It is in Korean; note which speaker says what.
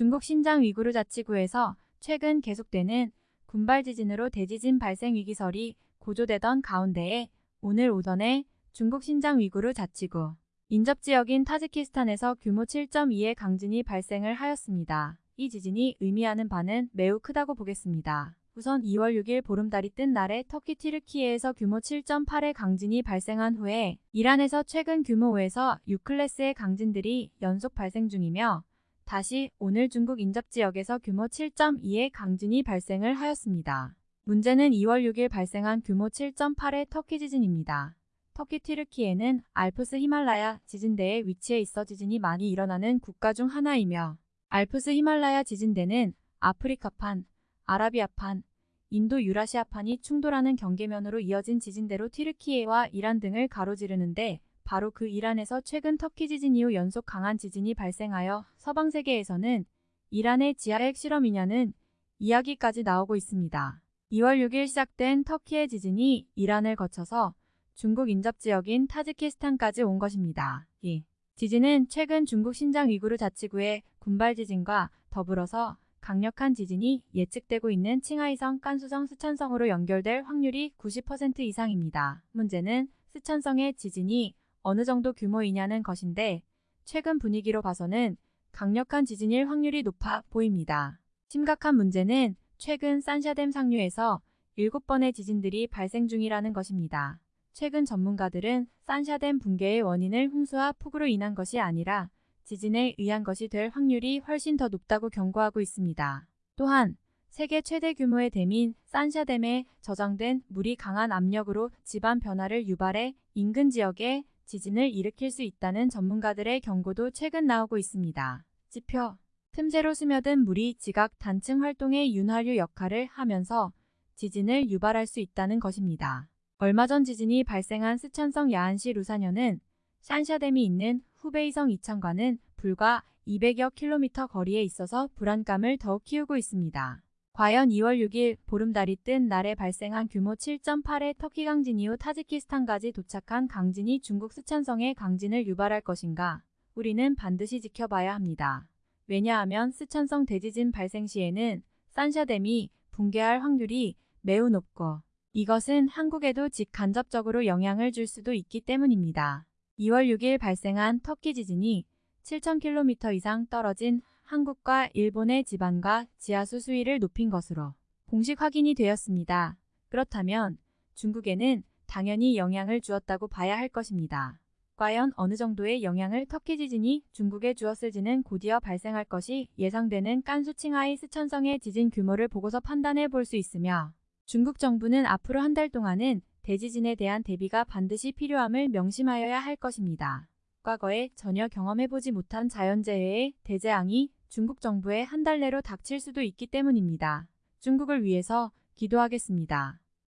Speaker 1: 중국 신장 위구르 자치구에서 최근 계속되는 군발 지진으로 대지진 발생 위기설이 고조되던 가운데에 오늘 오전에 중국 신장 위구르 자치구 인접 지역인 타지키스탄에서 규모 7.2의 강진이 발생을 하였습니다. 이 지진이 의미하는 바는 매우 크다고 보겠습니다. 우선 2월 6일 보름달이 뜬 날에 터키 티르키예에서 규모 7.8의 강진이 발생한 후에 이란에서 최근 규모 5에서 6클래스의 강진들이 연속 발생 중이며 다시 오늘 중국 인접 지역에서 규모 7.2의 강진이 발생을 하였습니다. 문제는 2월 6일 발생한 규모 7.8의 터키 지진입니다. 터키 튀르키예는 알프스 히말라야 지진대에 위치해 있어 지진이 많이 일어나는 국가 중 하나이며 알프스 히말라야 지진대는 아프리카판, 아라비아판, 인도 유라시아판이 충돌하는 경계면으로 이어진 지진대로 튀르키예와 이란 등을 가로지르는데 바로 그 이란에서 최근 터키 지진 이후 연속 강한 지진이 발생하여 서방 세계에서는 이란의 지하 핵실험이냐는 이야기까지 나오고 있습니다. 2월 6일 시작된 터키의 지진이 이란을 거쳐서 중국 인접 지역인 타지키스탄까지 온 것입니다. 이 지진은 최근 중국 신장 위구르 자치구의 군발 지진과 더불어서 강력한 지진이 예측되고 있는 칭하이성 깐수성 스촨성으로 연결될 확률이 90% 이상입니다. 문제는 스촨성의 지진이 어느 정도 규모이냐는 것인데 최근 분위기로 봐서는 강력한 지진일 확률이 높아 보입니다. 심각한 문제는 최근 산샤댐 상류에서 7번의 지진들이 발생 중이라는 것입니다. 최근 전문가들은 산샤댐 붕괴의 원인을 홍수와 폭우로 인한 것이 아니라 지진에 의한 것이 될 확률이 훨씬 더 높다고 경고하고 있습니다. 또한 세계 최대 규모의 댐인 산샤댐에 저장된 물이 강한 압력으로 지반 변화를 유발해 인근 지역에 지진을 일으킬 수 있다는 전문가들의 경고도 최근 나오고 있습니다. 지표 틈새로 스며든 물이 지각 단층 활동의 윤활유 역할을 하면서 지진을 유발할 수 있다는 것입니다. 얼마 전 지진이 발생한 스촨성 야안시 루사녀는 샨샤댐이 있는 후베이성 이천과는 불과 200여 킬로미터 거리에 있어서 불안감을 더욱 키우고 있습니다. 과연 2월 6일 보름달이 뜬 날에 발생한 규모 7.8의 터키 강진 이후 타지키스탄까지 도착한 강진이 중국 스촨성의 강진을 유발할 것인가? 우리는 반드시 지켜봐야 합니다. 왜냐하면 스촨성 대지진 발생 시에는 산샤댐이 붕괴할 확률이 매우 높고 이것은 한국에도 직간접적으로 영향을 줄 수도 있기 때문입니다. 2월 6일 발생한 터키 지진이 7,000km 이상 떨어진 한국과 일본의 지반과 지하수 수위를 높인 것으로 공식 확인이 되었습니다. 그렇다면 중국에는 당연히 영향을 주었다고 봐야 할 것입니다. 과연 어느 정도의 영향을 터키 지진이 중국에 주었을지는 곧이어 발생할 것이 예상되는 깐수 칭하이 스천성의 지진 규모를 보고서 판단해 볼 수 있으며 중국 정부는 앞으로 한 달 동안은 대지진에 대한 대비가 반드시 필요함을 명심하여야 할 것입니다. 과거에 전혀 경험해보지 못한 자연재해의 대재앙이 중국 정부의 한달 내로 닥칠 수도 있기 때문입니다. 중국을 위해서 기도하겠습니다.